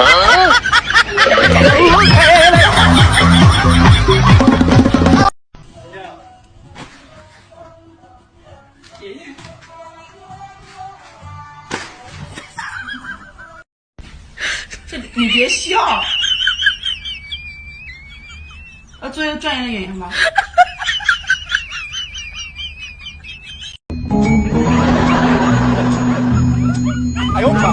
这你别笑，要做一个专业的演员吗？哎呦妈！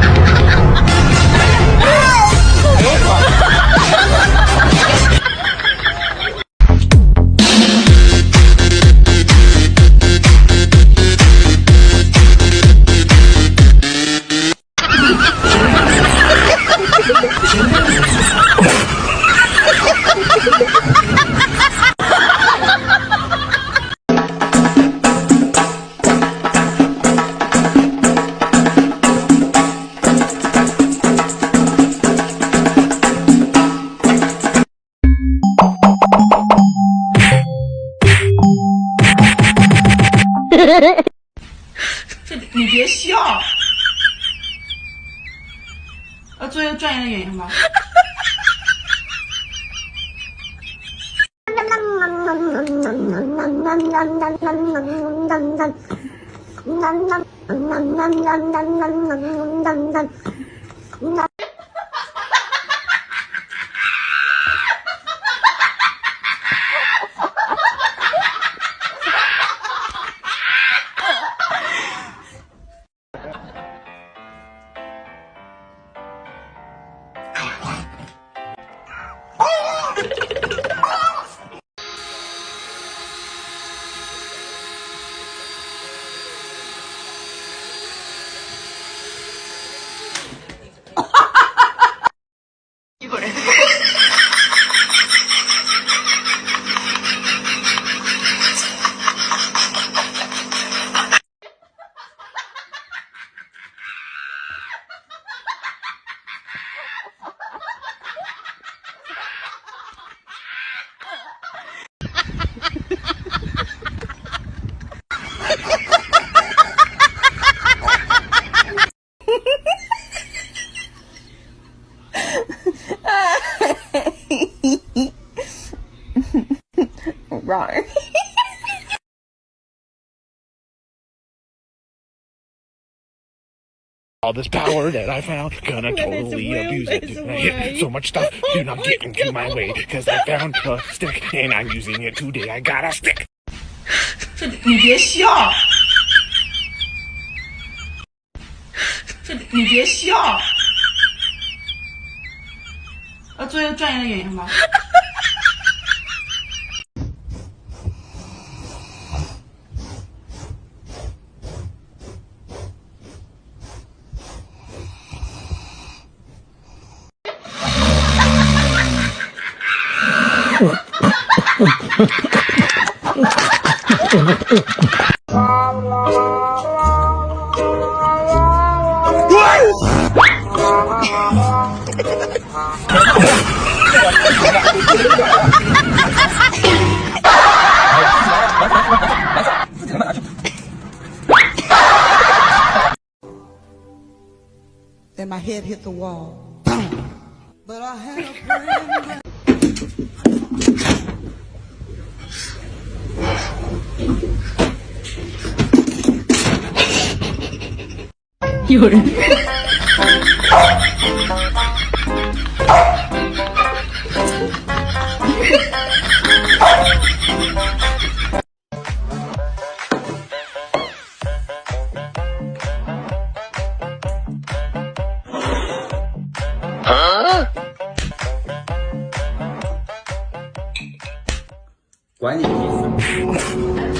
这你别笑，要做一个专业的演员吗？Right. All this power that I found, gonna totally abuse it. I hit so much stuff, do not get into my way, cause I found a stick and I'm using it today. I got a stick. 这你别笑，这你别笑，要做一个专业的演员吗 ？Then my head hit the wall. But I had a friend. 有人。管你屁事！